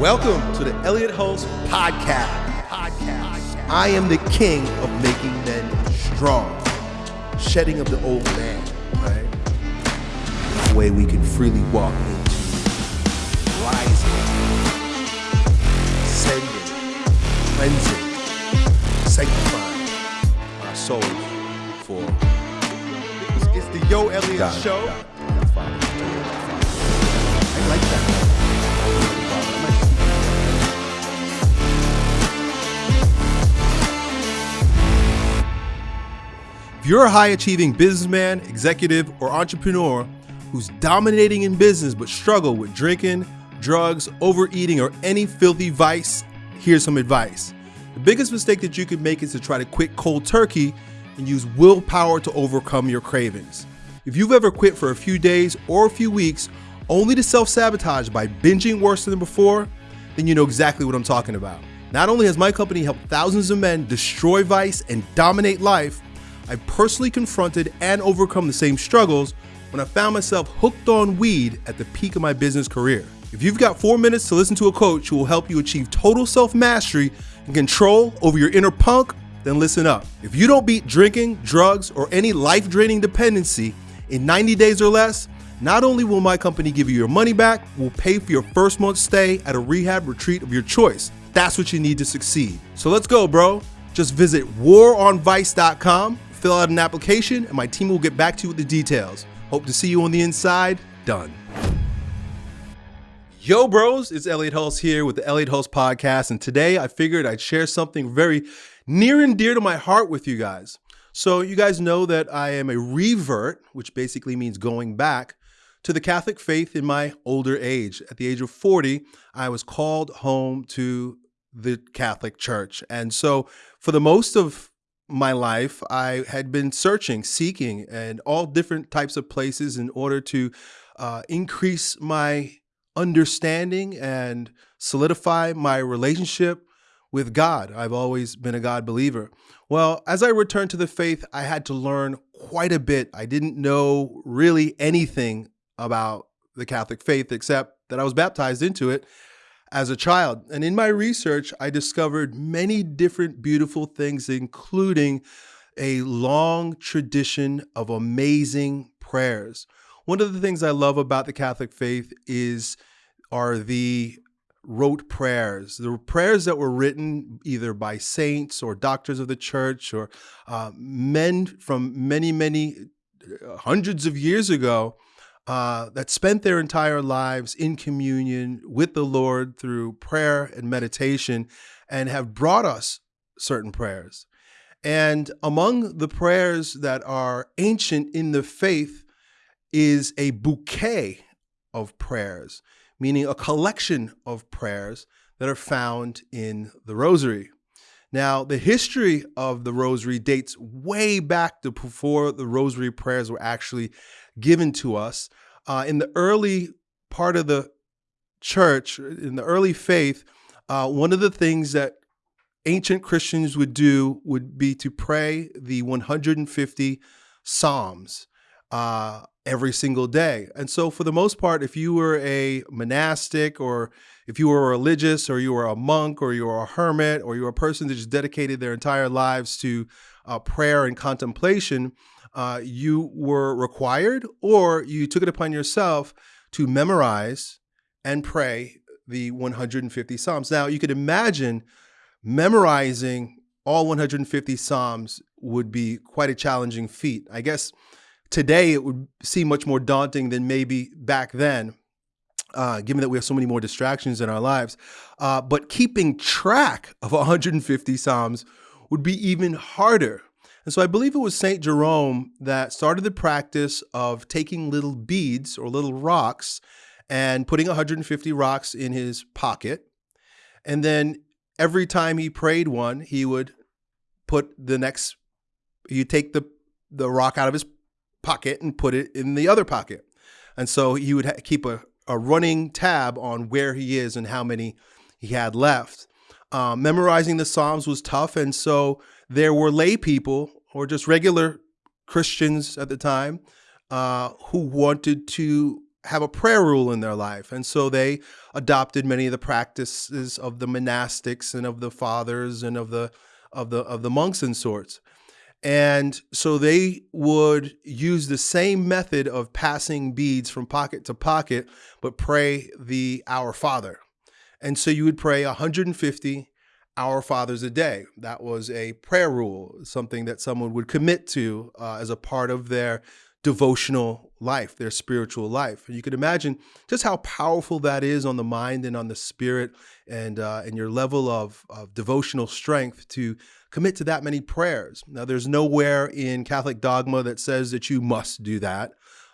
Welcome to the Elliott Hulse Podcast. Podcast. I am the king of making men strong, shedding of the old man, right? The way we can freely walk into rising, ascending, cleansing, sanctifying our souls for. It's, the Yo Elliott God, Show. God. I like that. You're a high achieving businessman, executive, or entrepreneur who's dominating in business but struggle with drinking, drugs, overeating, or any filthy vice, here's some advice. The biggest mistake that you could make is to try to quit cold turkey and use willpower to overcome your cravings. If you've ever quit for a few days or a few weeks only to self sabotage by binging worse than before, then you know exactly what I'm talking about. Not only has my company helped thousands of men destroy vice and dominate life, I personally confronted and overcome the same struggles when I found myself hooked on weed at the peak of my business career. If you've got four minutes to listen to a coach who will help you achieve total self mastery and control over your inner punk, then listen up. If you don't beat drinking, drugs, or any life draining dependency in 90 days or less, not only will my company give you your money back, we'll pay for your first month's stay at a rehab retreat of your choice. That's what you need to succeed. So let's go, bro. Just visit waronvice.com, fill out an application, and my team will get back to you with the details. Hope to see you on the inside. Done. Yo, bros, it's Elliott Hulse here with the Elliott Hulse Podcast, and today I figured I'd share something very near and dear to my heart with you guys. So, you guys know that I am a revert, which basically means going back to the Catholic faith in my older age. At the age of 40, I was called home to the Catholic Church. And so, for the most of my life, I had been searching, seeking, and all different types of places in order to uh, increase my understanding and solidify my relationship with God. I've always been a God believer. Well, as I returned to the faith, I had to learn quite a bit. I didn't know really anything about the Catholic faith except that I was baptized into it as a child. And in my research, I discovered many different beautiful things, including a long tradition of amazing prayers. One of the things I love about the Catholic faith is are the rote prayers, the prayers that were written either by saints or doctors of the church or uh, men from many, many uh, hundreds of years ago uh, that spent their entire lives in communion with the Lord through prayer and meditation and have brought us certain prayers. And among the prayers that are ancient in the faith is a bouquet of prayers, meaning a collection of prayers that are found in the Rosary. Now, the history of the Rosary dates way back to before the Rosary prayers were actually given to us. Uh, in the early part of the church, in the early faith, uh, one of the things that ancient Christians would do would be to pray the 150 Psalms uh, every single day. And so, for the most part, if you were a monastic or if you were religious or you were a monk or you were a hermit or you were a person that just dedicated their entire lives to uh, prayer and contemplation, uh, you were required or you took it upon yourself to memorize and pray the 150 Psalms. Now, you could imagine memorizing all 150 Psalms would be quite a challenging feat. I guess today it would seem much more daunting than maybe back then. Uh, given that we have so many more distractions in our lives. Uh, but keeping track of 150 Psalms would be even harder. And so I believe it was St. Jerome that started the practice of taking little beads or little rocks and putting 150 rocks in his pocket. And then every time he prayed one, he would put the next, he'd take the, the rock out of his pocket and put it in the other pocket. And so he would keep a, a running tab on where he is and how many he had left. Um, memorizing the Psalms was tough, and so there were lay people or just regular Christians at the time uh, who wanted to have a prayer rule in their life. And so they adopted many of the practices of the monastics and of the fathers and of the of the of the monks and sorts. And so they would use the same method of passing beads from pocket to pocket, but pray the Our Father. And so you would pray 150 Our Fathers a day. That was a prayer rule, something that someone would commit to uh, as a part of their devotional life, their spiritual life. And you can imagine just how powerful that is on the mind and on the spirit and, uh, and your level of, of devotional strength to commit to that many prayers. Now, there's nowhere in Catholic dogma that says that you must do that.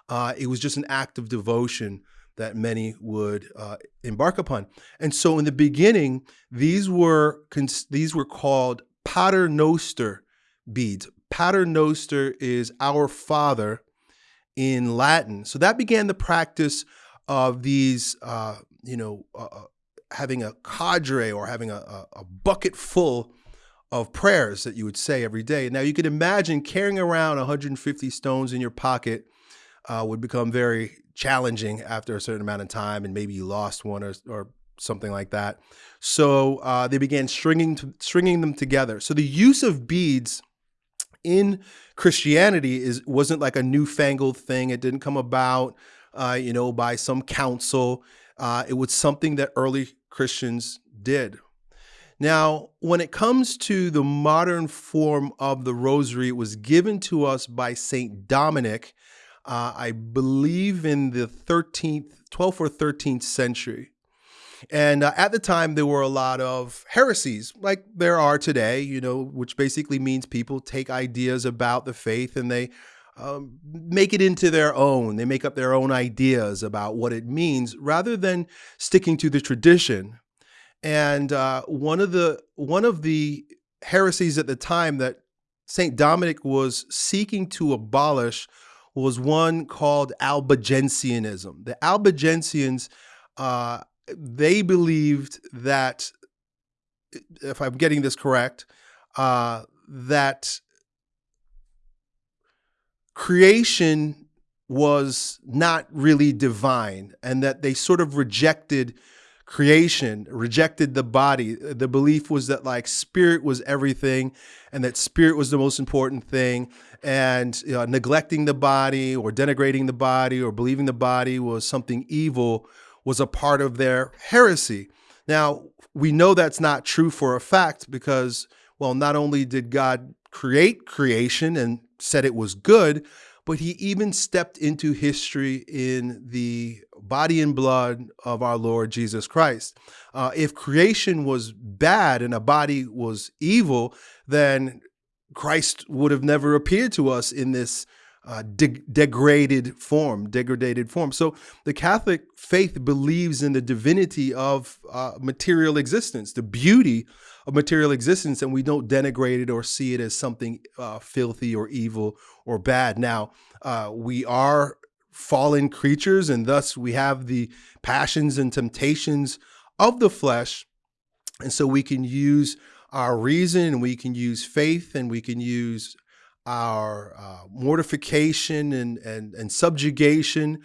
Uh, it was just an act of devotion that many would uh, embark upon. And so in the beginning, these were, these were called Pater Noster beads. Pater Noster is our Father in Latin. So that began the practice of these, uh, you know, uh, uh having a cadre or having a, a, bucket full of prayers that you would say every day. Now you can imagine carrying around 150 stones in your pocket uh, would become very challenging after a certain amount of time, and maybe you lost one or, or something like that. So uh, they began stringing to, stringing them together. So the use of beads in Christianity is wasn't like a newfangled thing. It didn't come about, uh, you know, by some council. Uh, it was something that early Christians did. Now, when it comes to the modern form of the rosary, it was given to us by Saint Dominic, uh, I believe in the 13th, 12th or 13th century. And uh, at the time, there were a lot of heresies, like there are today, you know, which basically means people take ideas about the faith and they um, make it into their own. They make up their own ideas about what it means rather than sticking to the tradition. And uh, one of the one of the heresies at the time that Saint Dominic was seeking to abolish was one called Albigensianism. The Albigensians uh, they believed that, if I'm getting this correct, uh, that creation was not really divine and that they sort of rejected creation, rejected the body. The belief was that like spirit was everything and that spirit was the most important thing. And you know, neglecting the body or denigrating the body or believing the body was something evil was a part of their heresy. Now, we know that's not true for a fact because, well, not only did God create creation and said it was good, but he even stepped into history in the body and blood of our Lord Jesus Christ. Uh, if creation was bad and a body was evil, then Christ would have never appeared to us in this uh, de degraded form, degraded form. So the Catholic faith believes in the divinity of uh, material existence, the beauty of material existence, and we don't denigrate it or see it as something uh, filthy or evil or bad. Now, uh, we are fallen creatures, and thus we have the passions and temptations of the flesh. And so we can use our reason, and we can use faith, and we can use our uh, mortification and, and, and subjugation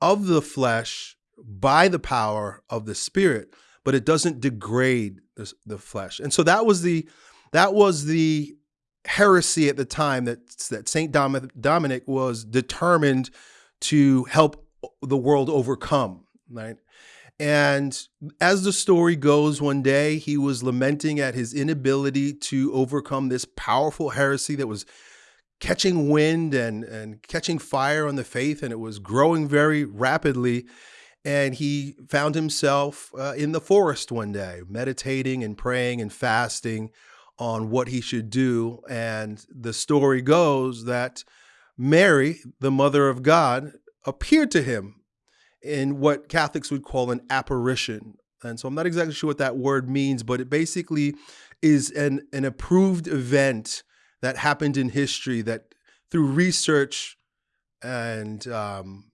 of the flesh by the power of the spirit, but it doesn't degrade the, the flesh. And so that was the that was the heresy at the time that that Saint Dominic was determined to help the world overcome, right? And as the story goes, one day he was lamenting at his inability to overcome this powerful heresy that was catching wind and, and catching fire on the faith, and it was growing very rapidly. And he found himself uh, in the forest one day, meditating and praying and fasting on what he should do. And the story goes that Mary, the mother of God, appeared to him in what Catholics would call an apparition. And so I'm not exactly sure what that word means, but it basically is an, an approved event that happened in history that through research and um,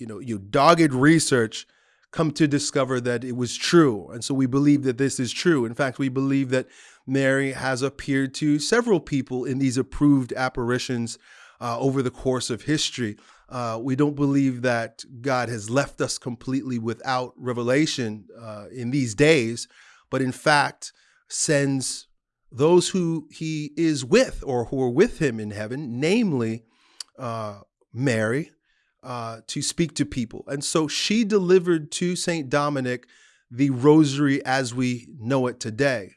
you know you dogged research come to discover that it was true. And so we believe that this is true. In fact we believe that mary has appeared to several people in these approved apparitions uh, over the course of history. Uh, we don't believe that God has left us completely without revelation uh, in these days, but in fact sends those who he is with or who are with him in heaven, namely uh, Mary, uh, to speak to people. And so she delivered to St. Dominic the rosary as we know it today.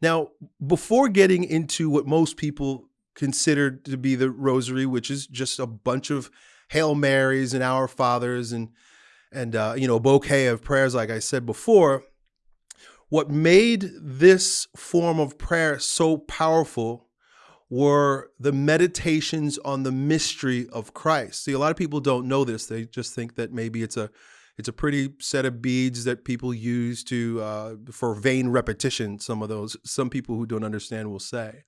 Now, before getting into what most people consider to be the rosary, which is just a bunch of Hail Marys and Our Fathers and and uh, you know a bouquet of prayers, like I said before, what made this form of prayer so powerful were the meditations on the mystery of Christ. See, a lot of people don't know this; they just think that maybe it's a it's a pretty set of beads that people use to uh, for vain repetition. Some of those, some people who don't understand will say.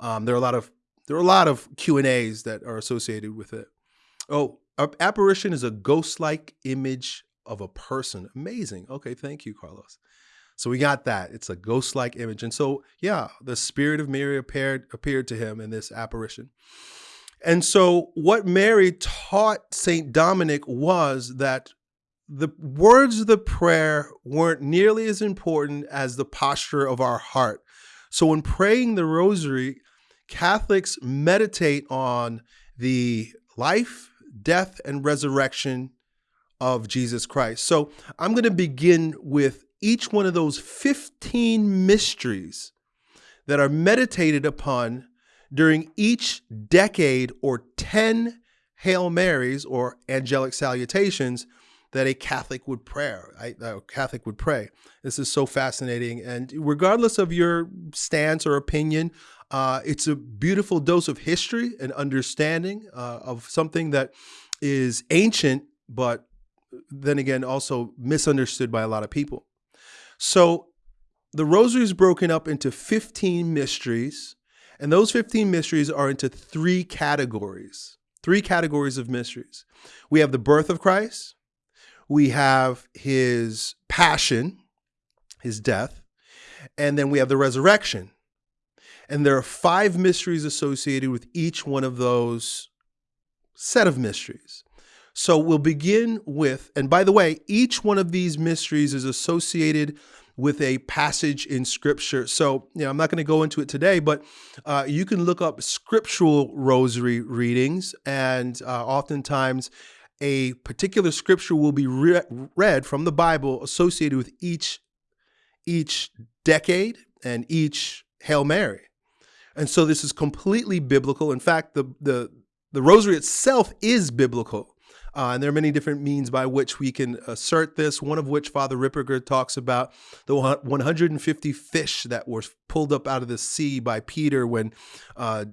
Um, there are a lot of there are a lot of Q and A's that are associated with it. Oh, apparition is a ghost-like image of a person. Amazing. Okay, thank you, Carlos. So we got that. It's a ghost-like image, and so yeah, the spirit of Mary appeared appeared to him in this apparition. And so, what Mary taught Saint Dominic was that the words of the prayer weren't nearly as important as the posture of our heart. So when praying the rosary, Catholics meditate on the life, death, and resurrection of Jesus Christ. So I'm going to begin with each one of those 15 mysteries that are meditated upon during each decade or 10 Hail Marys or angelic salutations that a Catholic would pray. A Catholic would pray. This is so fascinating, and regardless of your stance or opinion, uh, it's a beautiful dose of history and understanding uh, of something that is ancient, but then again also misunderstood by a lot of people. So the rosary is broken up into 15 mysteries, and those 15 mysteries are into three categories. Three categories of mysteries. We have the birth of Christ, we have his passion, his death, and then we have the resurrection. And there are five mysteries associated with each one of those set of mysteries. So we'll begin with, and by the way, each one of these mysteries is associated with a passage in scripture. So, you know, I'm not going to go into it today, but uh, you can look up scriptural rosary readings, and uh, oftentimes a particular scripture will be re read from the Bible associated with each each decade and each Hail Mary. And so this is completely biblical. In fact, the the the rosary itself is biblical. Uh, and there are many different means by which we can assert this, one of which Father Ripperger talks about the 150 fish that were pulled up out of the sea by Peter when uh,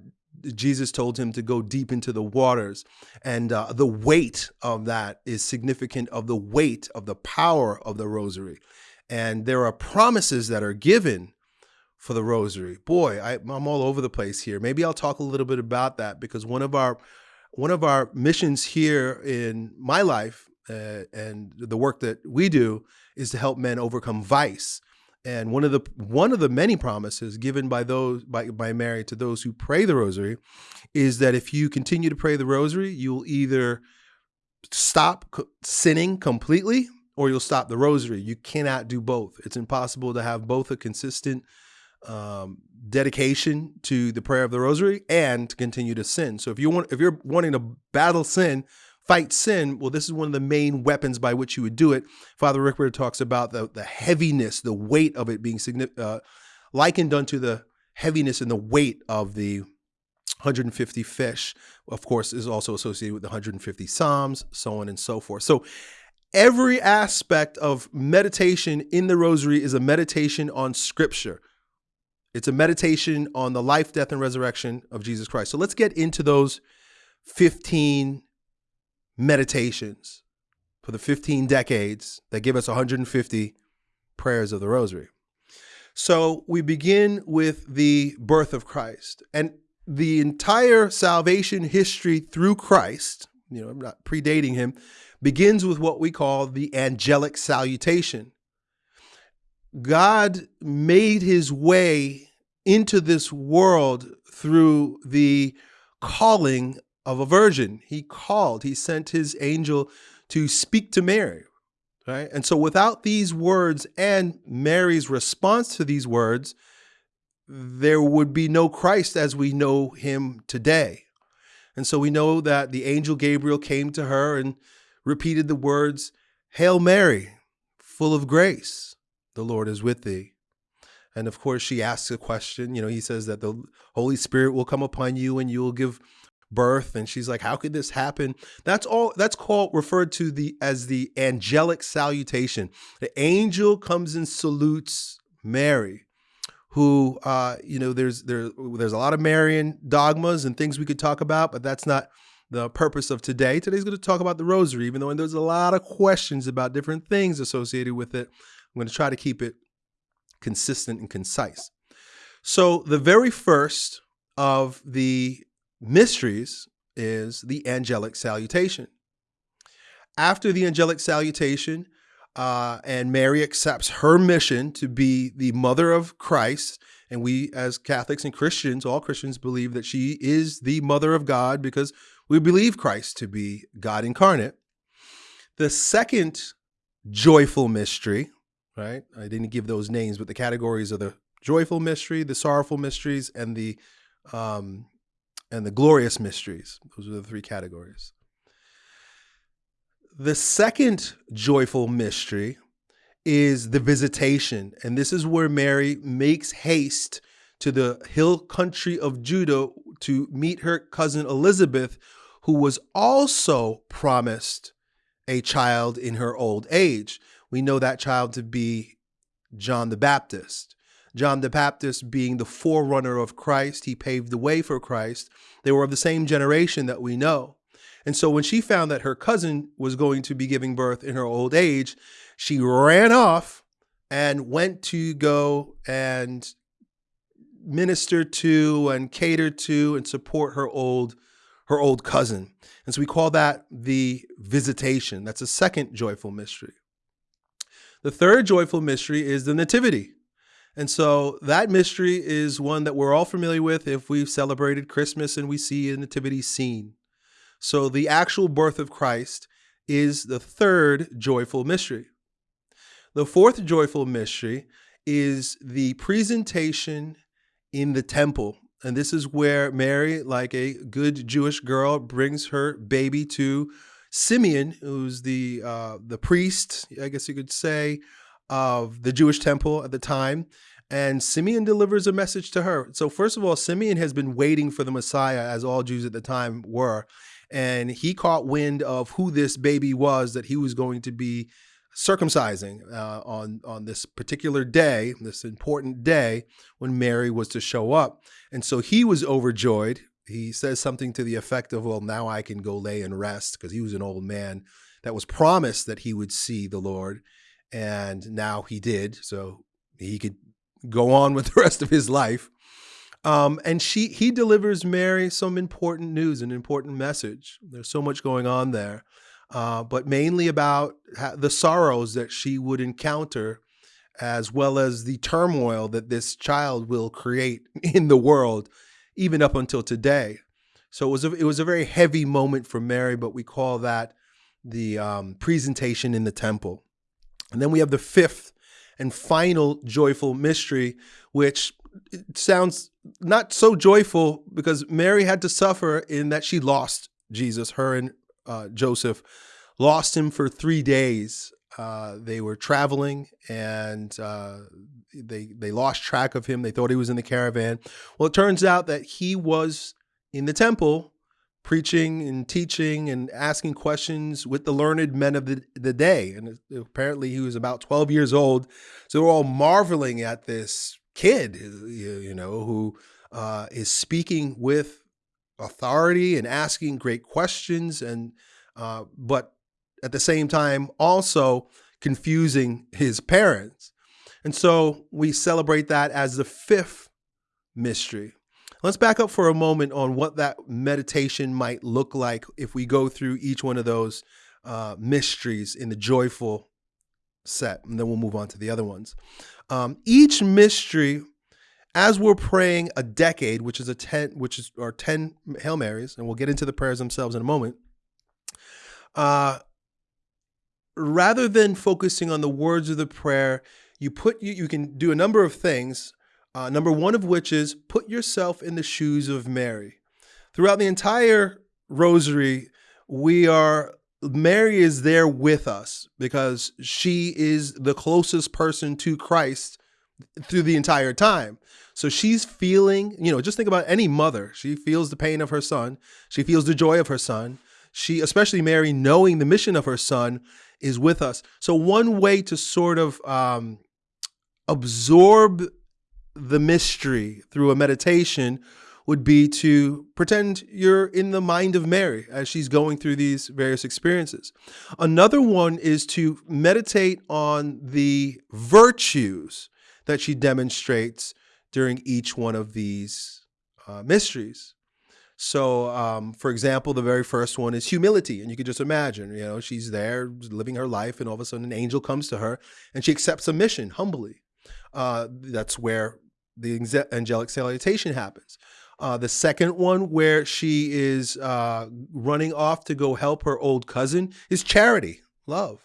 Jesus told him to go deep into the waters. And uh, the weight of that is significant of the weight of the power of the rosary. And there are promises that are given for the rosary. Boy, I, am all over the place here. Maybe I'll talk a little bit about that because one of our one of our missions here in my life uh, and the work that we do is to help men overcome vice. And one of the one of the many promises given by those by, by Mary to those who pray the rosary is that if you continue to pray the rosary, you'll either stop sinning completely or you'll stop the rosary. You cannot do both. It's impossible to have both a consistent um, dedication to the prayer of the rosary and to continue to sin. So if you want if you're wanting to battle sin, fight sin, well, this is one of the main weapons by which you would do it. Father Ripperger talks about the, the heaviness, the weight of it being uh, likened unto the heaviness and the weight of the 150 fish, of course, is also associated with the 150 Psalms, so on and so forth. So every aspect of meditation in the rosary is a meditation on scripture. It's a meditation on the life, death, and resurrection of Jesus Christ. So let's get into those 15 meditations for the 15 decades that give us 150 prayers of the rosary. So we begin with the birth of Christ and the entire salvation history through Christ, you know, I'm not predating him, begins with what we call the angelic salutation. God made his way into this world through the calling of a virgin. He called, he sent his angel to speak to Mary. Right? And so without these words and Mary's response to these words, there would be no Christ as we know him today. And so we know that the angel Gabriel came to her and repeated the words, Hail Mary, full of grace, the Lord is with thee. And of course, she asks a question. You know, he says that the Holy Spirit will come upon you and you will give birth. And she's like, How could this happen? That's all that's called referred to the as the angelic salutation. The angel comes and salutes Mary who uh, you know there's there there's a lot of Marian dogmas and things we could talk about, but that's not the purpose of today. Today's going to talk about the rosary, even though there's a lot of questions about different things associated with it. I'm going to try to keep it consistent and concise. So the very first of the mysteries is the angelic salutation. After the angelic salutation, uh, and Mary accepts her mission to be the mother of Christ. And we, as Catholics and Christians, all Christians believe that she is the mother of God because we believe Christ to be God incarnate. The second joyful mystery, right? I didn't give those names, but the categories are the joyful mystery, the sorrowful mysteries, and the um, and the glorious mysteries. Those are the three categories. The second joyful mystery is the visitation. And this is where Mary makes haste to the hill country of Judah to meet her cousin Elizabeth, who was also promised a child in her old age. We know that child to be John the Baptist. John the Baptist being the forerunner of Christ, he paved the way for Christ. They were of the same generation that we know. And so when she found that her cousin was going to be giving birth in her old age, she ran off and went to go and minister to and cater to and support her old her old cousin. And so we call that the visitation. That's a second joyful mystery. The third joyful mystery is the nativity. And so that mystery is one that we're all familiar with if we've celebrated Christmas and we see a nativity scene. So the actual birth of Christ is the third joyful mystery. The fourth joyful mystery is the presentation in the temple. And this is where Mary, like a good Jewish girl, brings her baby to Simeon, who's the uh, the priest, I guess you could say, of the Jewish temple at the time. And Simeon delivers a message to her. So, first of all, Simeon has been waiting for the Messiah, as all Jews at the time were and he caught wind of who this baby was that he was going to be circumcising uh, on on this particular day, this important day when Mary was to show up, and so he was overjoyed. He says something to the effect of, "Well, now I can go lay and rest," because he was an old man that was promised that he would see the Lord, and now he did. So he could go on with the rest of his life. Um, and she he delivers Mary some important news, an important message. There's so much going on there, uh, but mainly about the sorrows that she would encounter, as well as the turmoil that this child will create in the world, even up until today. So it was a, it was a very heavy moment for Mary, but we call that the um, presentation in the temple. And then we have the fifth and final joyful mystery, which sounds not so joyful because Mary had to suffer in that she lost Jesus. Her and uh, Joseph lost him for three days. Uh, they were traveling and uh, they they lost track of him. They thought he was in the caravan. Well, it turns out that he was in the temple preaching and teaching and asking questions with the learned men of the, the day. And apparently he was about 12 years old. So they're all marveling at this kid, you know, who uh, is speaking with authority and asking great questions, and uh, but at the same time also confusing his parents. And so we celebrate that as the fifth mystery. Let's back up for a moment on what that meditation might look like if we go through each one of those uh, mysteries in the joyful set, and then we'll move on to the other ones. Um, each mystery as we're praying a decade, which is a 10, which is 10 Hail Marys, and we'll get into the prayers themselves in a moment. Uh, rather than focusing on the words of the prayer, you put you, you can do a number of things. Uh, number one of which is put yourself in the shoes of Mary. Throughout the entire rosary, we are Mary is there with us because she is the closest person to Christ through the entire time. So she's feeling, you know, just think about any mother. She feels the pain of her son. She feels the joy of her son. She, especially Mary, knowing the mission of her son, is with us. So one way to sort of um, absorb the mystery through a meditation would be to pretend you're in the mind of Mary as she's going through these various experiences. Another one is to meditate on the virtues that she demonstrates during each one of these uh, mysteries. So, um, for example, the very first one is humility. And you can just imagine, you know, she's there living her life, and all of a sudden an angel comes to her and she accepts a mission humbly. Uh, that's where the angelic salutation happens. Uh, the second one, where she is uh, running off to go help her old cousin, is charity, love.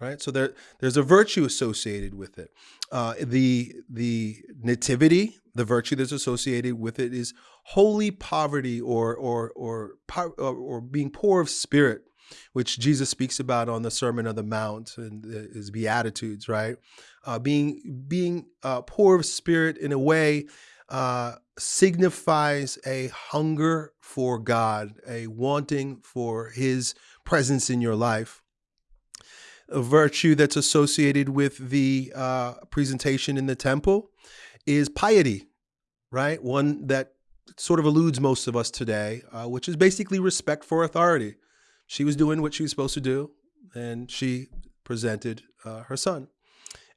Right, so there, there's a virtue associated with it. Uh, the the nativity, the virtue that's associated with it, is holy poverty or or or or, or being poor of spirit, which Jesus speaks about on the Sermon on the Mount and his Beatitudes. Right, uh, being being uh, poor of spirit in a way uh, signifies a hunger for God, a wanting for His presence in your life. A virtue that's associated with the uh, presentation in the temple is piety, right? One that sort of eludes most of us today, uh, which is basically respect for authority. She was doing what she was supposed to do, and she presented uh, her son.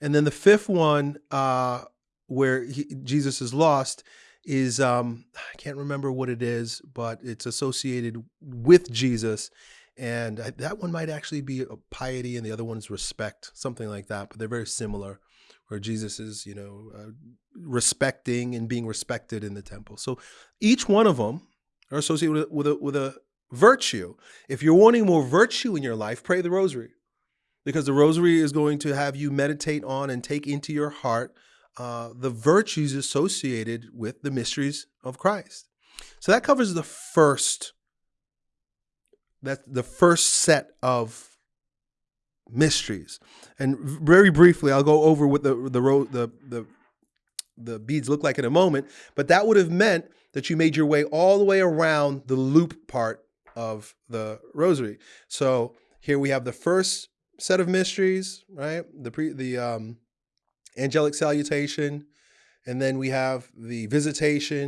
And then the fifth one, uh, where he, Jesus is lost, is um, I can't remember what it is, but it's associated with Jesus. And I, that one might actually be piety, and the other one is respect, something like that. But they're very similar, where Jesus is, you know, uh, respecting and being respected in the temple. So each one of them are associated with a, with a, with a virtue. If you're wanting more virtue in your life, pray the rosary, because the rosary is going to have you meditate on and take into your heart uh, the virtues associated with the mysteries of Christ. So that covers the first that's the first set of mysteries. And very briefly, I'll go over what the the the the the beads look like in a moment, but that would have meant that you made your way all the way around the loop part of the rosary. So here we have the first set of mysteries, right? The pre the um angelic salutation, and then we have the visitation,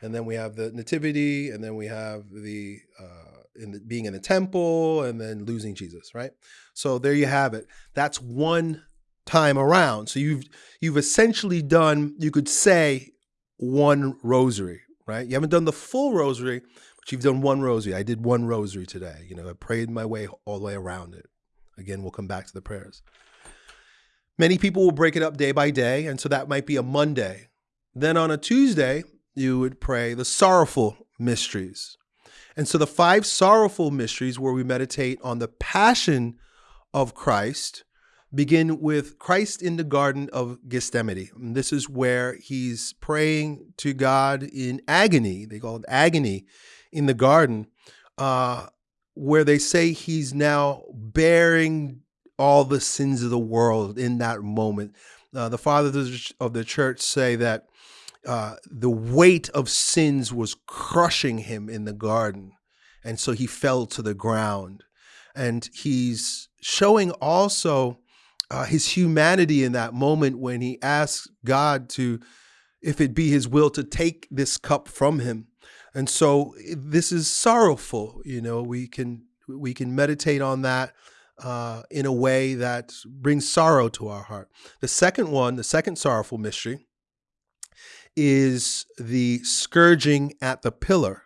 and then we have the nativity, and then we have the, uh, in the being in the temple, and then losing Jesus, right? So there you have it. That's one time around. So you've you've essentially done, you could say, one rosary, right? You haven't done the full rosary, you've done one rosary. I did one rosary today. You know, I prayed my way all the way around it. Again, we'll come back to the prayers. Many people will break it up day by day, and so that might be a Monday. Then on a Tuesday, you would pray the sorrowful mysteries. And so the five sorrowful mysteries, where we meditate on the passion of Christ, begin with Christ in the Garden of Gethsemane. And this is where he's praying to God in agony. They call it agony in the garden, uh, where they say he's now bearing all the sins of the world in that moment. Uh, the fathers of the church say that uh, the weight of sins was crushing him in the garden. And so he fell to the ground. And he's showing also uh, his humanity in that moment when he asks God to, if it be his will, to take this cup from him. And so this is sorrowful. You know, we can we can meditate on that uh, in a way that brings sorrow to our heart. The second one, the second sorrowful mystery, is the scourging at the pillar.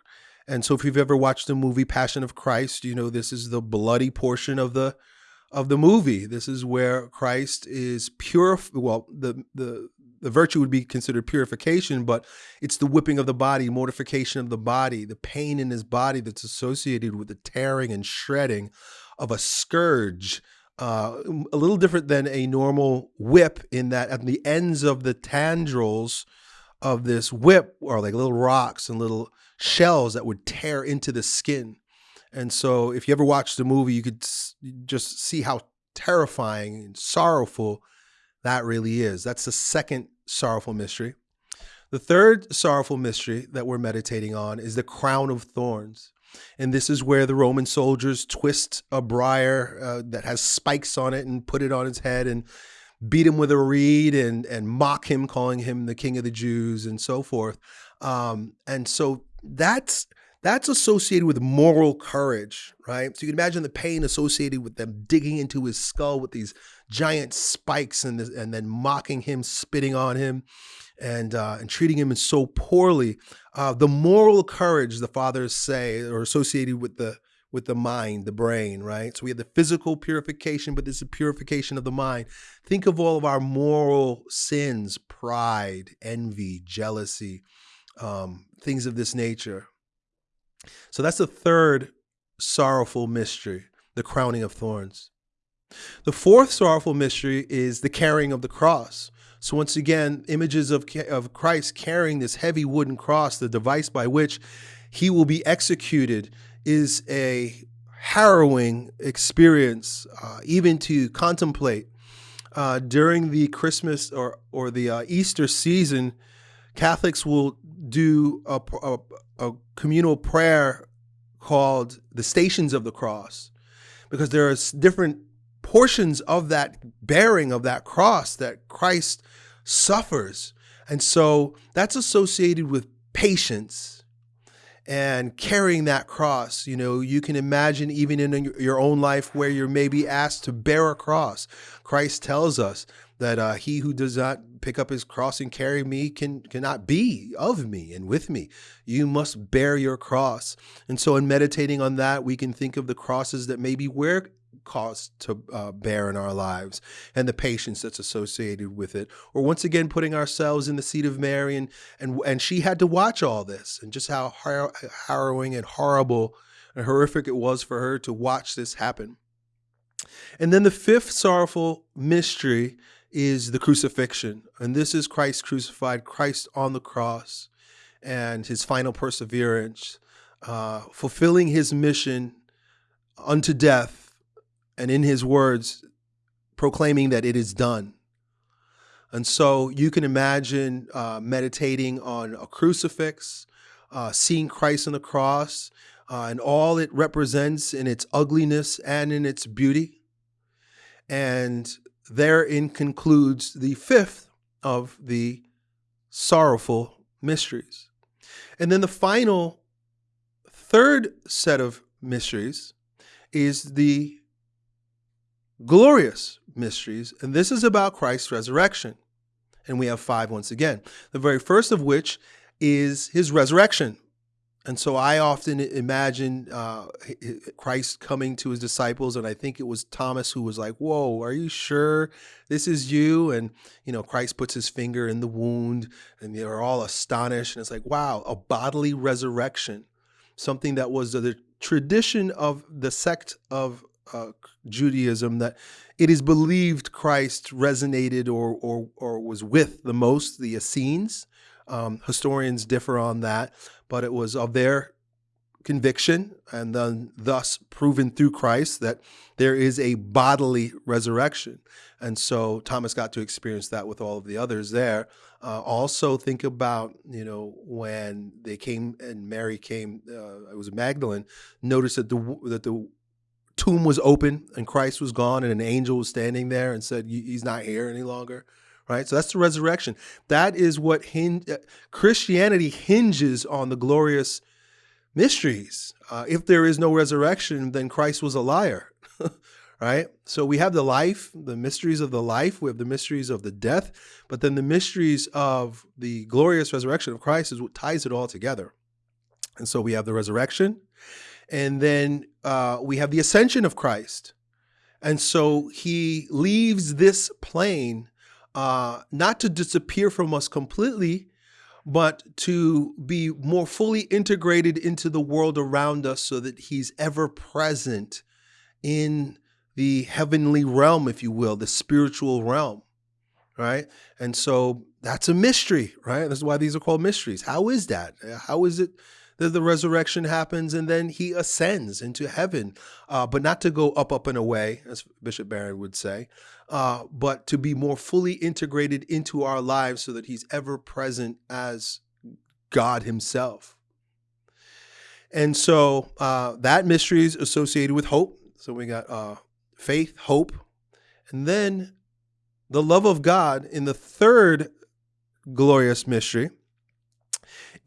And so, if you've ever watched the movie Passion of Christ, you know this is the bloody portion of the of the movie. This is where Christ is pure. Well, the the the virtue would be considered purification, but it's the whipping of the body, mortification of the body, the pain in his body that's associated with the tearing and shredding of a scourge. Uh, a little different than a normal whip in that at the ends of the tendrils of this whip are like little rocks and little shells that would tear into the skin. And so, if you ever watched the movie, you could just see how terrifying and sorrowful that really is. That's the second sorrowful mystery. The third sorrowful mystery that we're meditating on is the crown of thorns. And this is where the Roman soldiers twist a briar uh, that has spikes on it and put it on his head and beat him with a reed and, and mock him, calling him the king of the Jews and so forth. Um, and so that's that's associated with moral courage, right? So you can imagine the pain associated with them digging into his skull with these giant spikes and this, and then mocking him, spitting on him, and uh, and treating him so poorly. Uh, the moral courage the fathers say are associated with the with the mind, the brain, right? So we have the physical purification, but this is a purification of the mind. Think of all of our moral sins, pride, envy, jealousy, um, things of this nature. So that's the third sorrowful mystery, the crowning of thorns. The fourth sorrowful mystery is the carrying of the cross. So once again, images of, of Christ carrying this heavy wooden cross, the device by which he will be executed, is a harrowing experience, uh, even to contemplate. Uh, during the Christmas or, or the uh, Easter season, Catholics will do a, a, a communal prayer called the Stations of the Cross, because there are different portions of that bearing of that cross that Christ suffers. And so that's associated with patience and carrying that cross. You know, you can imagine even in your own life where you're maybe asked to bear a cross. Christ tells us that uh, he who does not pick up his cross and carry me can cannot be of me and with me. You must bear your cross. And so, in meditating on that, we can think of the crosses that maybe we're caused to uh, bear in our lives and the patience that's associated with it. Or once again, putting ourselves in the seat of Mary, and and and she had to watch all this, and just how har harrowing and horrible and horrific it was for her to watch this happen. And then the fifth sorrowful mystery is the crucifixion. And this is Christ crucified, Christ on the cross, and his final perseverance, uh, fulfilling his mission unto death, and in his words, proclaiming that it is done. And so you can imagine uh, meditating on a crucifix, uh, seeing Christ on the cross, uh, and all it represents in its ugliness and in its beauty. And therein concludes the fifth of the sorrowful mysteries. And then the final third set of mysteries is the glorious mysteries. And this is about Christ's resurrection. And we have five once again. The very first of which is his resurrection. And so I often imagine uh, Christ coming to his disciples, and I think it was Thomas who was like, "Whoa, are you sure this is you?" And you know, Christ puts his finger in the wound, and they're all astonished, and it's like, "Wow, a bodily resurrection, something that was the tradition of the sect of uh, Judaism that it is believed Christ resonated or or or was with the most the Essenes." Um, historians differ on that, but it was of their conviction and then thus proven through Christ that there is a bodily resurrection. And so Thomas got to experience that with all of the others there. Uh, also think about, you know, when they came and Mary came, uh, it was Magdalene, noticed that the, that the tomb was open and Christ was gone and an angel was standing there and said, he's not here any longer right? So that's the resurrection. That is what hin- uh, Christianity hinges on the glorious mysteries. Uh, if there is no resurrection, then Christ was a liar, right? So we have the life, the mysteries of the life, we have the mysteries of the death, but then the mysteries of the glorious resurrection of Christ is what ties it all together. And so we have the resurrection, and then uh, we have the ascension of Christ. And so he leaves this plane uh, not to disappear from us completely, but to be more fully integrated into the world around us so that he's ever present in the heavenly realm, if you will, the spiritual realm, right? And so that's a mystery, right? That's why these are called mysteries. How is that? How is it that the resurrection happens and then he ascends into heaven, uh, but not to go up, up and away, as Bishop Barron would say, uh, but to be more fully integrated into our lives so that he's ever present as God himself. And so uh, that mystery is associated with hope. So we got uh, faith, hope, and then the love of God in the third glorious mystery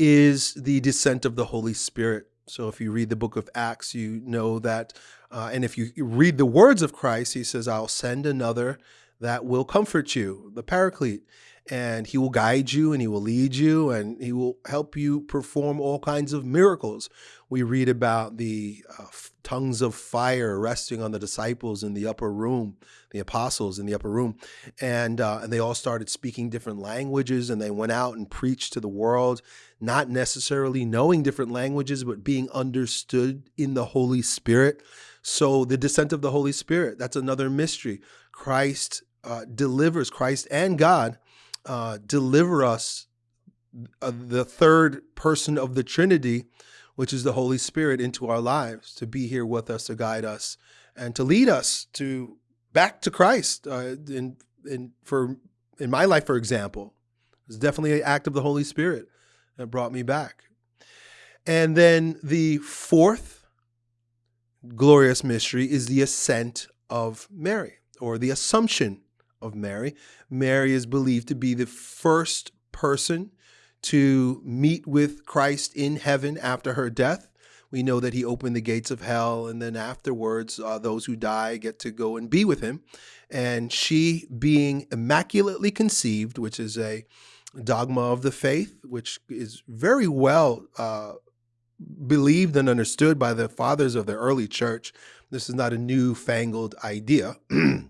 is the descent of the Holy Spirit. So if you read the book of Acts, you know that, uh, and if you read the words of Christ, he says, I'll send another that will comfort you, the paraclete, and he will guide you and he will lead you and he will help you perform all kinds of miracles. We read about the uh, tongues of fire resting on the disciples in the upper room, the apostles in the upper room. And, uh, and they all started speaking different languages and they went out and preached to the world not necessarily knowing different languages, but being understood in the Holy Spirit. So the descent of the Holy Spirit, that's another mystery. Christ uh, delivers, Christ and God uh, deliver us uh, the third person of the Trinity, which is the Holy Spirit, into our lives to be here with us, to guide us, and to lead us to back to Christ. Uh, in, in, for, in my life, for example, it's definitely an act of the Holy Spirit that brought me back. And then the fourth glorious mystery is the ascent of Mary or the assumption of Mary. Mary is believed to be the first person to meet with Christ in heaven after her death. We know that he opened the gates of hell, and then afterwards, uh, those who die get to go and be with him. And she, being immaculately conceived, which is a dogma of the faith, which is very well uh, believed and understood by the fathers of the early church. This is not a newfangled idea,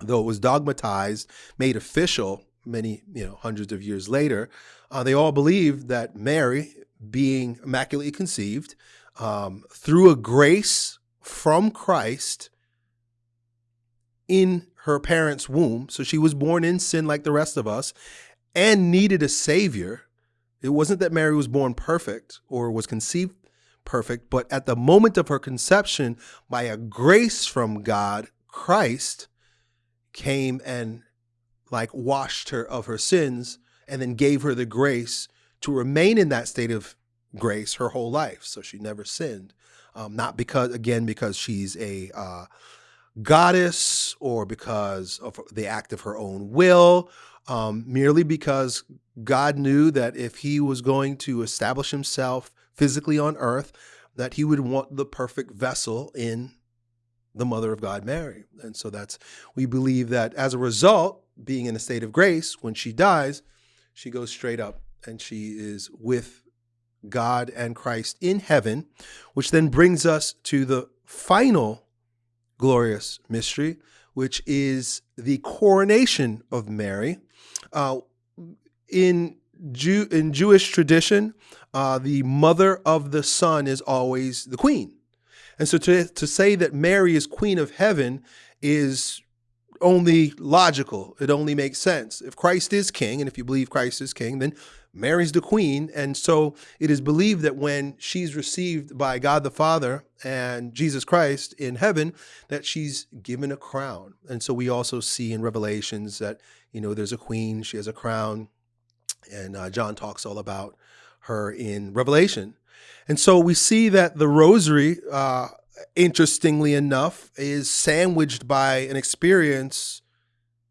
though it was dogmatized, made official many, you know, hundreds of years later. Uh, they all believed that Mary, being immaculately conceived, um, through a grace from Christ in her parents' womb, so she was born in sin like the rest of us, and needed a savior. It wasn't that Mary was born perfect or was conceived perfect, but at the moment of her conception, by a grace from God, Christ came and like washed her of her sins and then gave her the grace to remain in that state of grace her whole life. So she never sinned. Um, not because, again, because she's a uh, goddess or because of the act of her own will um, merely because God knew that if he was going to establish himself physically on earth, that he would want the perfect vessel in the mother of God, Mary. And so that's, we believe that as a result, being in a state of grace, when she dies, she goes straight up and she is with God and Christ in heaven, which then brings us to the final glorious mystery, which is the coronation of Mary. Uh, in Jew in Jewish tradition, uh, the mother of the son is always the queen. And so to, to say that Mary is queen of heaven is only logical. It only makes sense. If Christ is king, and if you believe Christ is king, then Mary's the queen. And so it is believed that when she's received by God the Father and Jesus Christ in heaven, that she's given a crown. And so we also see in Revelations that, you know, there's a queen, she has a crown. And uh, John talks all about her in Revelation. And so we see that the rosary, uh, interestingly enough, is sandwiched by an experience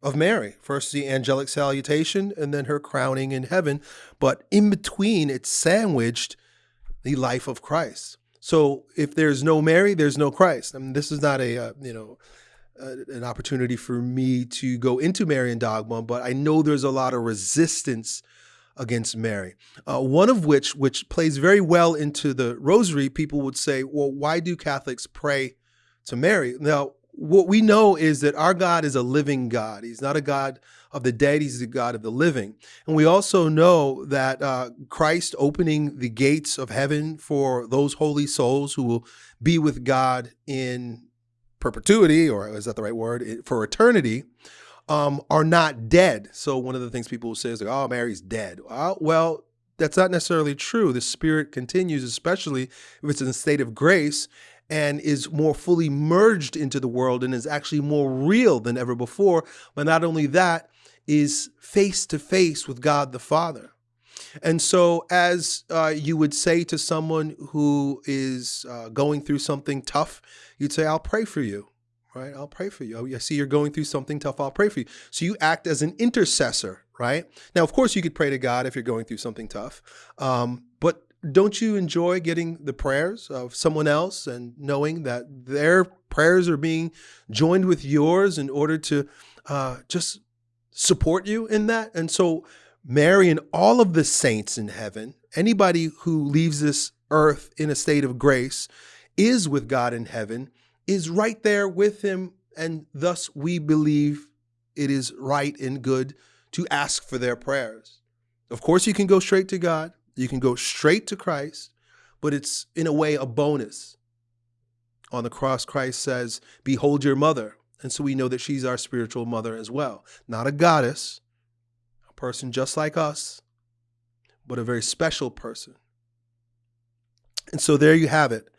of Mary. First, the angelic salutation, and then her crowning in heaven. But in between, it's sandwiched the life of Christ. So if there's no Mary, there's no Christ. I mean, this is not a, uh, you know, an opportunity for me to go into Marian dogma, but I know there's a lot of resistance against Mary. Uh, one of which, which plays very well into the rosary, people would say, well, why do Catholics pray to Mary? Now, what we know is that our God is a living God. He's not a God of the dead, He's the God of the living. And we also know that uh, Christ opening the gates of heaven for those holy souls who will be with God in perpetuity, or is that the right word, for eternity, um, are not dead. So one of the things people say is like, oh, Mary's dead. well, that's not necessarily true. The spirit continues, especially if it's in a state of grace and is more fully merged into the world and is actually more real than ever before. But not only that, is face to face with God the Father. And so, as uh, you would say to someone who is uh, going through something tough, you'd say, I'll pray for you, right? I'll pray for you. I see you're going through something tough, I'll pray for you. So, you act as an intercessor, right? Now, of course, you could pray to God if you're going through something tough, um, but don't you enjoy getting the prayers of someone else and knowing that their prayers are being joined with yours in order to uh, just support you in that? And so, Mary and all of the saints in heaven, anybody who leaves this earth in a state of grace, is with God in heaven, is right there with him. And thus, we believe it is right and good to ask for their prayers. Of course, you can go straight to God. You can go straight to Christ, but it's in a way a bonus. On the cross, Christ says, Behold your mother. And so we know that she's our spiritual mother as well. Not a goddess, a person just like us, but a very special person. And so there you have it.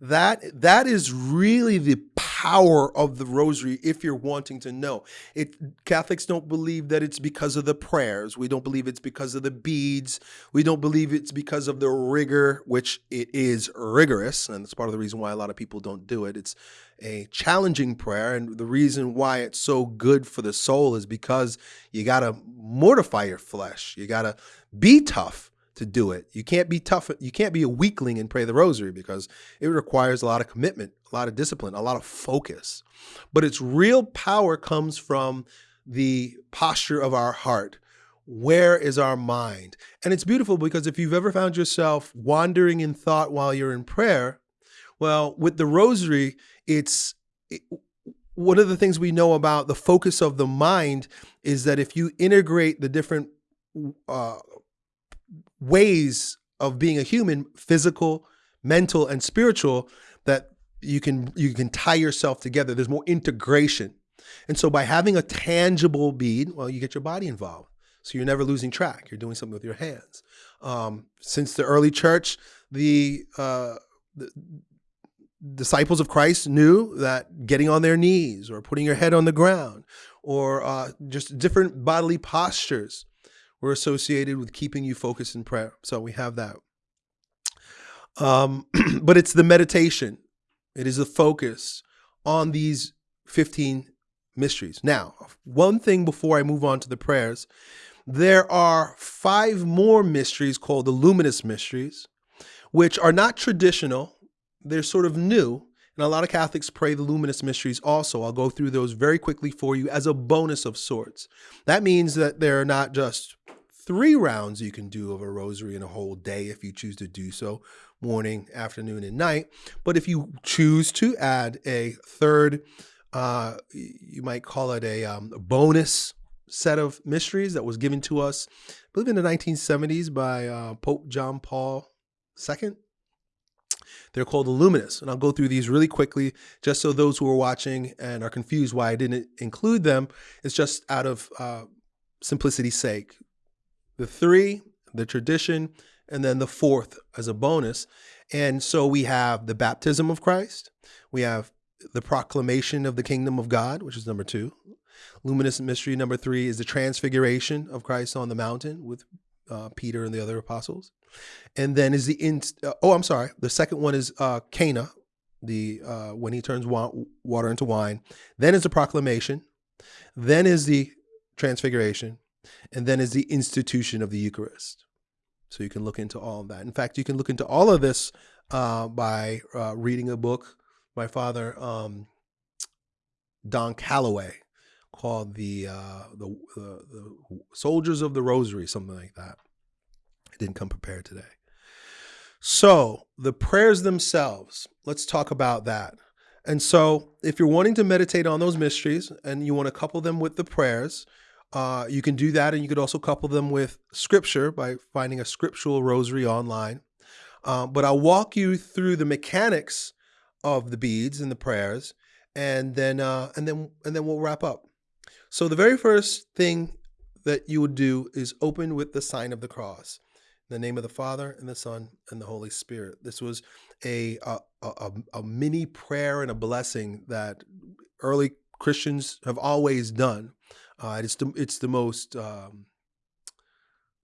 That that is really the power of the rosary if you're wanting to know. It Catholics don't believe that it's because of the prayers. We don't believe it's because of the beads. We don't believe it's because of the rigor, which it is rigorous, and that's part of the reason why a lot of people don't do it. It's a challenging prayer, and the reason why it's so good for the soul is because you got to mortify your flesh. You got to be tough to do it. You can't be tough. You can't be a weakling and pray the rosary because it requires a lot of commitment, a lot of discipline, a lot of focus. But its real power comes from the posture of our heart. Where is our mind? And it's beautiful because if you've ever found yourself wandering in thought while you're in prayer, well, with the rosary, it's it, one of the things we know about the focus of the mind is that if you integrate the different uh, ways of being a human, physical, mental, and spiritual, that you can you can tie yourself together. There's more integration. And so by having a tangible bead, well, you get your body involved. So you're never losing track. You're doing something with your hands. Um, since the early church, the, uh, the disciples of Christ knew that getting on their knees or putting your head on the ground or uh, just different bodily postures were associated with keeping you focused in prayer. So we have that. Um, but it's the meditation, it is the focus on these 15 mysteries. Now, one thing before I move on to the prayers, there are five more mysteries called the luminous mysteries, which are not traditional, they're sort of new. And a lot of Catholics pray the luminous mysteries also. I'll go through those very quickly for you as a bonus of sorts. That means that they're not just three rounds you can do of a rosary in a whole day if you choose to do so, morning, afternoon, and night. But if you choose to add a third, uh, you might call it a, um, bonus set of mysteries that was given to us, I believe in the 1970s by uh, Pope John Paul II. They're called the Luminous, and I'll go through these really quickly just so those who are watching and are confused why I didn't include them, it's just out of uh, simplicity's sake the three, the tradition, and then the fourth as a bonus. And so we have the baptism of Christ, we have the proclamation of the kingdom of God, which is number two. Luminous mystery number three is the transfiguration of Christ on the mountain with uh, Peter and the other apostles. And then is the in, uh, oh, I'm sorry. The second one is uh, Cana, the uh, when he turns wa water into wine. Then is the proclamation. Then is the transfiguration, and then is the institution of the Eucharist. So you can look into all of that. In fact, you can look into all of this uh, by uh, reading a book by Father um, Don Calloway called the, uh, the, the, Soldiers of the Rosary, something like that. I didn't come prepared today. So the prayers themselves, let's talk about that. And so, if you're wanting to meditate on those mysteries and you want to couple them with the prayers, uh, you can do that. And you could also couple them with scripture by finding a scriptural rosary online. Uh, but I'll walk you through the mechanics of the beads and the prayers, and then uh, and then and then we'll wrap up. So the very first thing that you would do is open with the sign of the cross. In the name of the Father and the Son and the Holy Spirit. This was a a, a, a mini prayer and a blessing that early Christians have always done. Uh, it's the it's the most um,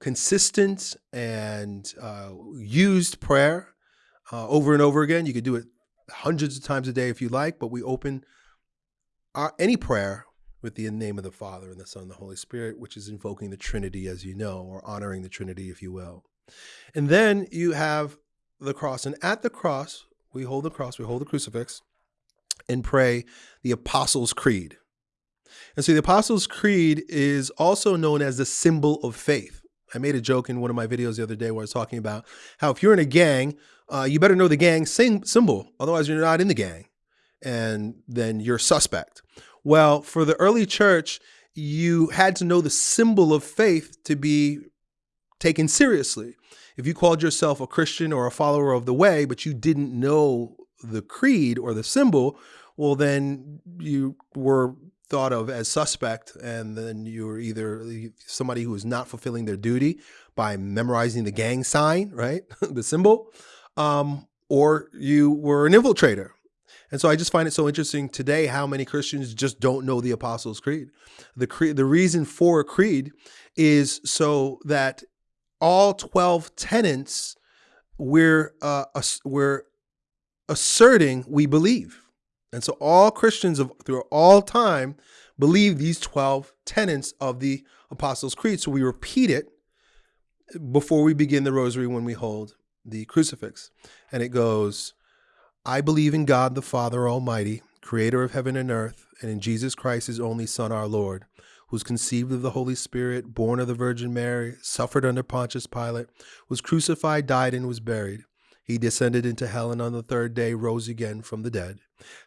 consistent and uh, used prayer uh, over and over again. You could do it hundreds of times a day if you like, but we open our, any prayer with the name of the Father and the Son and the Holy Spirit, which is invoking the Trinity, as you know, or honoring the Trinity, if you will. And then you have the cross. And at the cross, we hold the cross, we hold the crucifix, and pray the Apostles' Creed. And so the Apostles' Creed is also known as the symbol of faith. I made a joke in one of my videos the other day where I was talking about how if you're in a gang, uh, you better know the gang symbol, otherwise you're not in the gang, and then you're suspect. Well, for the early church, you had to know the symbol of faith to be taken seriously. If you called yourself a Christian or a follower of the way, but you didn't know the creed or the symbol, well, then you were thought of as suspect, and then you're either somebody who is not fulfilling their duty by memorizing the gang sign, right, the symbol, um, or you were an infiltrator. And so I just find it so interesting today how many Christians just don't know the Apostles' Creed. The creed, the reason for a creed is so that all 12 tenets we're uh, we're asserting we believe. And so all Christians of, through all time believe these 12 tenets of the Apostles' Creed. So we repeat it before we begin the rosary when we hold the crucifix. And it goes, I believe in God the Father Almighty, creator of heaven and earth, and in Jesus Christ, his only Son, our Lord, who was conceived of the Holy Spirit, born of the Virgin Mary, suffered under Pontius Pilate, was crucified, died, and was buried. He descended into hell and on the third day rose again from the dead.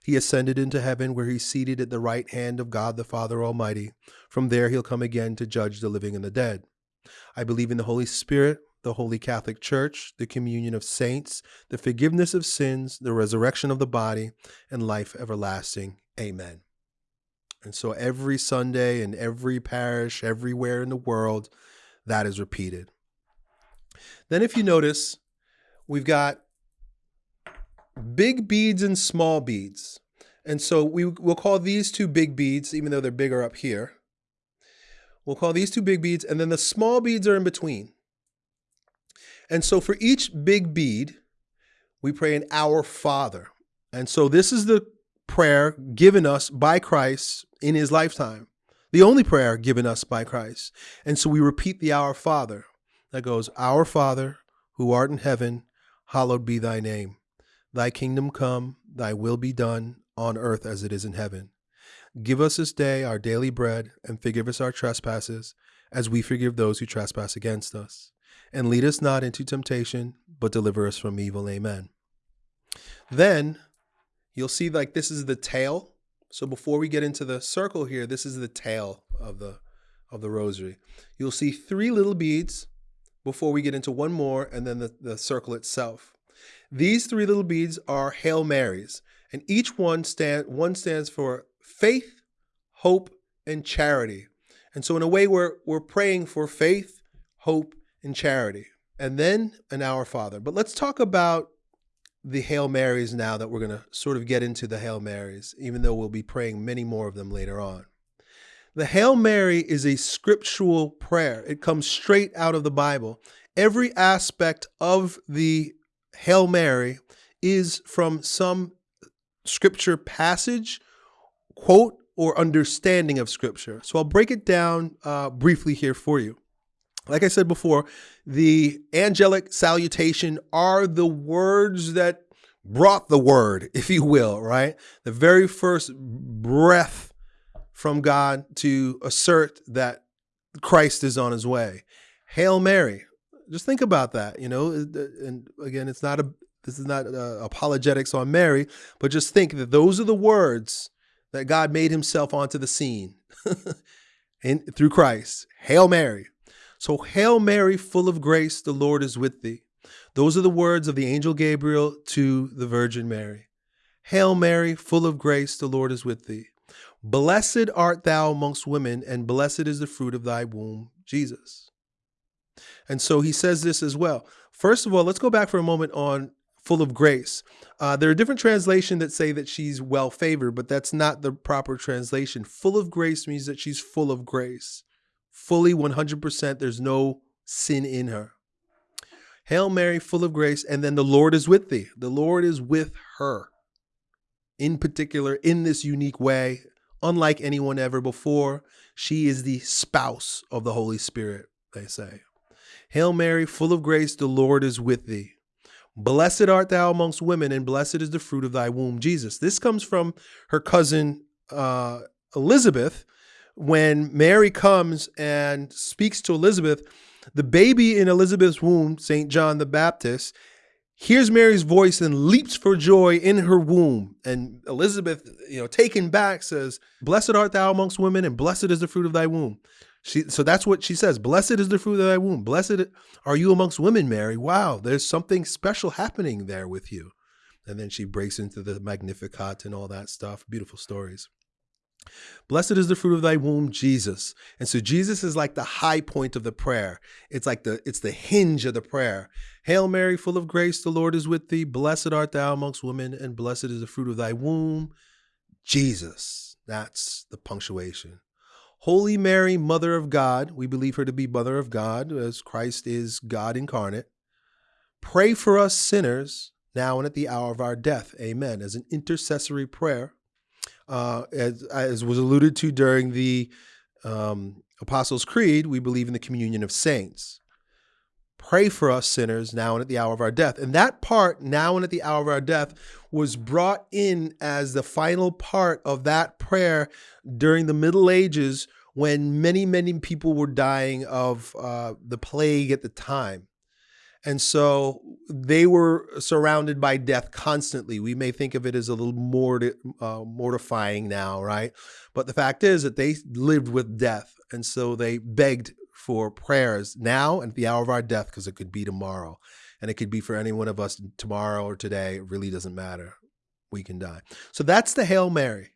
He ascended into heaven where he's seated at the right hand of God the Father Almighty. From there he'll come again to judge the living and the dead. I believe in the Holy Spirit, the Holy Catholic Church, the communion of saints, the forgiveness of sins, the resurrection of the body, and life everlasting. Amen. And so every Sunday in every parish, everywhere in the world, that is repeated. Then, if you notice, we've got big beads and small beads. And so we will call these two big beads, even though they're bigger up here. We'll call these two big beads, and then the small beads are in between. And so for each big bead, we pray an Our Father. And so this is the prayer given us by Christ in his lifetime, the only prayer given us by Christ. And so we repeat the Our Father that goes, Our Father, who art in heaven, hallowed be thy name. Thy kingdom come, thy will be done on earth as it is in heaven. Give us this day our daily bread, and forgive us our trespasses, as we forgive those who trespass against us. And lead us not into temptation, but deliver us from evil. Amen. Then you'll see like this is the tail. So before we get into the circle here, this is the tail of the of the rosary. You'll see three little beads before we get into one more and then the, the circle itself. These three little beads are Hail Marys, and each one stand one stands for faith, hope, and charity. And so in a way we're we're praying for faith, hope, and charity. And then an Our Father. But let's talk about the Hail Marys now that we're going to sort of get into the Hail Marys, even though we'll be praying many more of them later on. The Hail Mary is a scriptural prayer. It comes straight out of the Bible. Every aspect of the Hail Mary is from some scripture passage, quote, or understanding of scripture. So I'll break it down uh, briefly here for you. Like I said before, the angelic salutation are the words that brought the word, if you will, right? The very first breath from God to assert that Christ is on his way. Hail Mary. Just think about that, you know, and again, it's not a this is not uh, apologetics on Mary, but just think that those are the words that God made himself onto the scene and through Christ. Hail Mary. So, Hail Mary, full of grace, the Lord is with thee. Those are the words of the angel Gabriel to the Virgin Mary. Hail Mary, full of grace, the Lord is with thee. Blessed art thou amongst women, and blessed is the fruit of thy womb, Jesus. And so he says this as well. First of all, let's go back for a moment on full of grace. Uh, there are different translations that say that she's well favored, but that's not the proper translation. Full of grace means that she's full of grace, fully 100%. There's no sin in her. Hail Mary, full of grace, and then the Lord is with thee. The Lord is with her in particular in this unique way, unlike anyone ever before. She is the spouse of the Holy Spirit, they say. Hail Mary, full of grace, the Lord is with thee. Blessed art thou amongst women, and blessed is the fruit of thy womb, Jesus. This comes from her cousin uh, Elizabeth. When Mary comes and speaks to Elizabeth, the baby in Elizabeth's womb, St. John the Baptist, hears Mary's voice and leaps for joy in her womb. And Elizabeth, you know, taken back, says, Blessed art thou amongst women, and blessed is the fruit of thy womb. She, so that's what she says. Blessed is the fruit of thy womb. Blessed are you amongst women, Mary. Wow, there's something special happening there with you. And then she breaks into the Magnificat and all that stuff. Beautiful stories. Blessed is the fruit of thy womb, Jesus. And so Jesus is like the high point of the prayer. It's like the it's the hinge of the prayer. Hail Mary, full of grace, the Lord is with thee. Blessed art thou amongst women, and blessed is the fruit of thy womb, Jesus. That's the punctuation. Holy Mary, Mother of God, we believe her to be Mother of God, as Christ is God incarnate. Pray for us sinners, now and at the hour of our death. Amen. As an intercessory prayer, uh, as, as, was alluded to during the um, Apostles' Creed, we believe in the communion of saints. Pray for us sinners now and at the hour of our death. And that part, now and at the hour of our death, was brought in as the final part of that prayer during the Middle Ages when many, many people were dying of uh, the plague at the time. And so they were surrounded by death constantly. We may think of it as a little more uh, mortifying now, right? But the fact is that they lived with death. And so they begged for prayers now and at the hour of our death because it could be tomorrow. And it could be for any one of us tomorrow or today. It really doesn't matter. We can die. So that's the Hail Mary.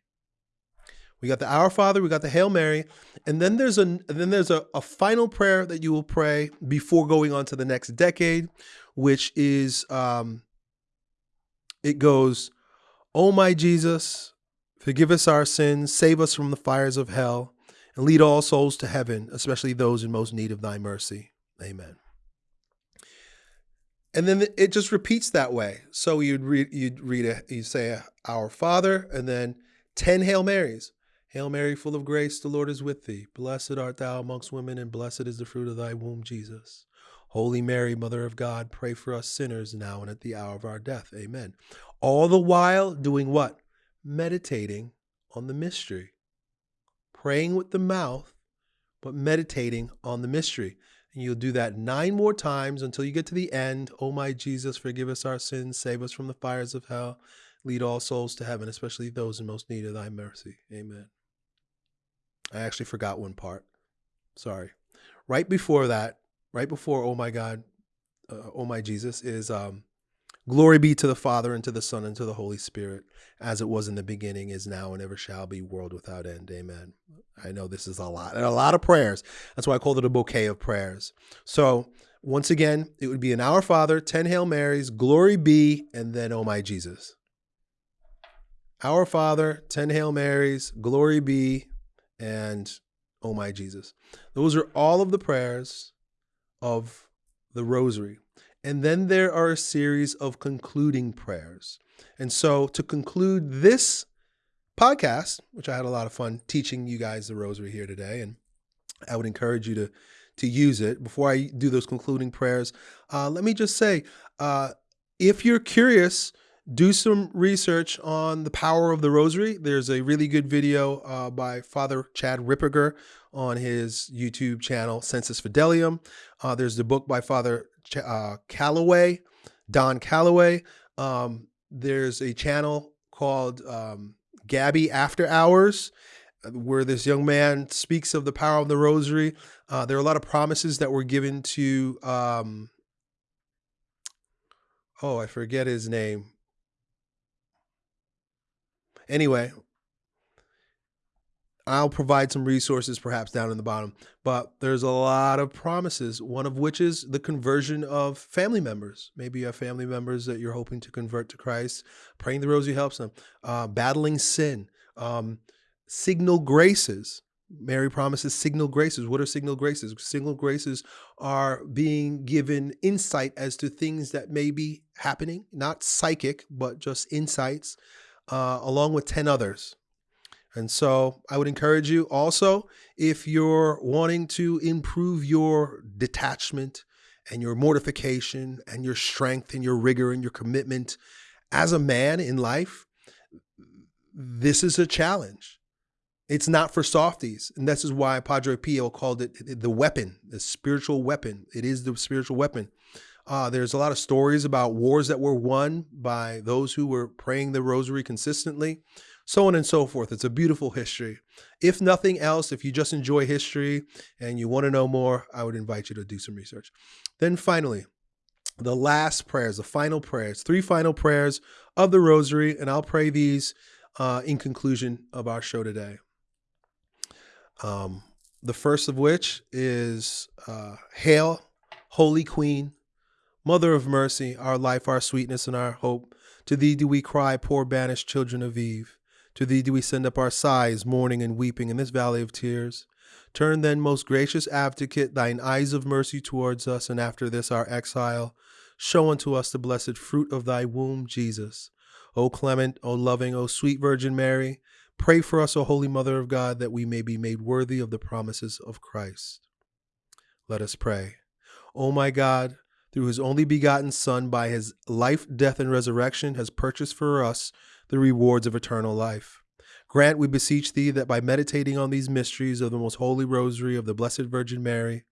We got the Our Father, we got the Hail Mary, and then there's a then there's a, a final prayer that you will pray before going on to the next decade, which is um, it goes, "Oh my Jesus, forgive us our sins, save us from the fires of hell, and lead all souls to heaven, especially those in most need of thy mercy. Amen. And then it just repeats that way. So you'd read, you'd read, a, you say, Our Father, and then 10 Hail Marys. Hail Mary, full of grace, the Lord is with thee. Blessed art thou amongst women, and blessed is the fruit of thy womb, Jesus. Holy Mary, Mother of God, pray for us sinners now and at the hour of our death. Amen. All the while doing what? Meditating on the mystery praying with the mouth, but meditating on the mystery. And you'll do that nine more times until you get to the end. Oh, my Jesus, forgive us our sins, save us from the fires of hell, lead all souls to heaven, especially those in most need of thy mercy. Amen. I actually forgot one part. Sorry. Right before that, right before Oh my God, uh, Oh my Jesus, is um, Glory be to the Father, and to the Son, and to the Holy Spirit, as it was in the beginning, is now, and ever shall be, world without end. Amen. I know this is a lot, and a lot of prayers. That's why I called it a bouquet of prayers. So, once again, it would be an Our Father, 10 Hail Marys, Glory be, and then Oh My Jesus. Our Father, 10 Hail Marys, Glory be, and Oh My Jesus. Those are all of the prayers of the Rosary. And then there are a series of concluding prayers. And so to conclude this podcast, which I had a lot of fun teaching you guys the rosary here today, and I would encourage you to to use it. Before I do those concluding prayers, uh, let me just say, uh, if you're curious, do some research on the power of the rosary. There's a really good video uh, by Father Chad Ripperger on his YouTube channel, Sensus Fidelium. Uh, there's the book by Father uh, Calloway, Don Calloway, Um, there's a channel called um, Gabi After Hours where this young man speaks of the power of the rosary. Uh, there are a lot of promises that were given to, um, oh, I forget his name. Anyway, I'll provide some resources perhaps down in the bottom, but there's a lot of promises, one of which is the conversion of family members. Maybe you have family members that you're hoping to convert to Christ. Praying the rosary helps them. Uh, battling sin, um, signal graces. Mary promises signal graces. What are signal graces? Signal graces are being given insight as to things that may be happening, not psychic, but just insights, uh, along with 10 others. And so I would encourage you also, if you're wanting to improve your detachment and your mortification and your strength and your rigor and your commitment as a man in life, this is a challenge. It's not for softies. And this is why Padre Pio called it the weapon, the spiritual weapon. It is the spiritual weapon. Uh, there's a lot of stories about wars that were won by those who were praying the rosary consistently so on and so forth. It's a beautiful history. If nothing else, if you just enjoy history and you want to know more, I would invite you to do some research. Then finally, the last prayers, the final prayers, three final prayers of the rosary, and I'll pray these uh, in conclusion of our show today. Um, the first of which is uh, Hail, Holy Queen, Mother of mercy, our life, our sweetness, and our hope. To thee do we cry, poor banished children of Eve. To thee do we send up our sighs, mourning and weeping in this valley of tears. Turn then, most gracious advocate, thine eyes of mercy towards us, and after this our exile, show unto us the blessed fruit of thy womb, Jesus. O clement, O loving, O sweet Virgin Mary, pray for us, O Holy Mother of God, that we may be made worthy of the promises of Christ. Let us pray. O my God, through his only begotten Son, by his life, death, and resurrection, has purchased for us the rewards of eternal life. Grant, we beseech thee, that by meditating on these mysteries of the most holy rosary of the Blessed Virgin Mary,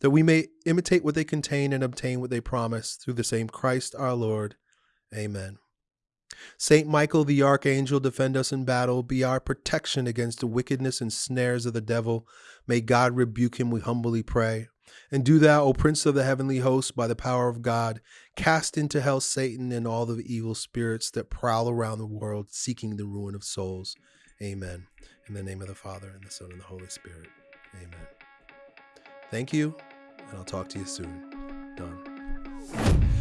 that we may imitate what they contain and obtain what they promise through the same Christ our Lord. Amen. Saint Michael the archangel, defend us in battle, be our protection against the wickedness and snares of the devil. May God rebuke him, we humbly pray. And do thou, O Prince of the heavenly host, by the power of God, cast into hell Satan and all the evil spirits that prowl around the world seeking the ruin of souls. Amen. In the name of the Father, and the Son, and the Holy Spirit. Amen. Thank you, and I'll talk to you soon. Done.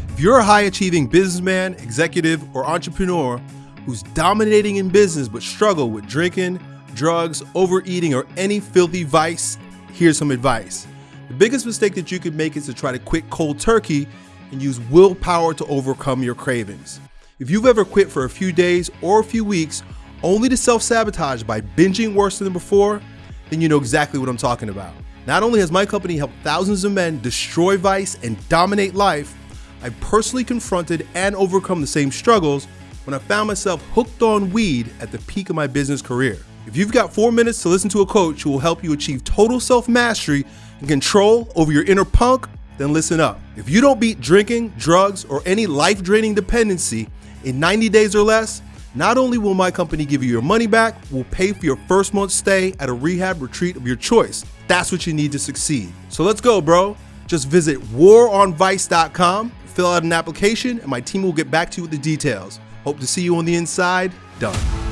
If you're a high achieving businessman, executive, or entrepreneur who's dominating in business but struggle with drinking, drugs, overeating, or any filthy vice, here's some advice. The biggest mistake that you could make is to try to quit cold turkey and use willpower to overcome your cravings. If you've ever quit for a few days or a few weeks only to self sabotage by binging worse than before, then you know exactly what I'm talking about. Not only has my company helped thousands of men destroy vice and dominate life, I personally confronted and overcome the same struggles when I found myself hooked on weed at the peak of my business career. If you've got four minutes to listen to a coach who will help you achieve total self mastery and control over your inner punk, then listen up. If you don't beat drinking, drugs, or any life draining dependency in 90 days or less, not only will my company give you your money back, we'll pay for your first month's stay at a rehab retreat of your choice. That's what you need to succeed. So let's go, bro. Just visit waronvice.com, fill out an application, and my team will get back to you with the details. Hope to see you on the inside. Done.